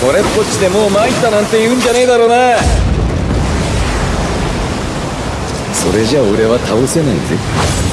これっぽっちでもう参ったなんて言うんじゃねえだろうな。それじゃ俺は倒せないぜ。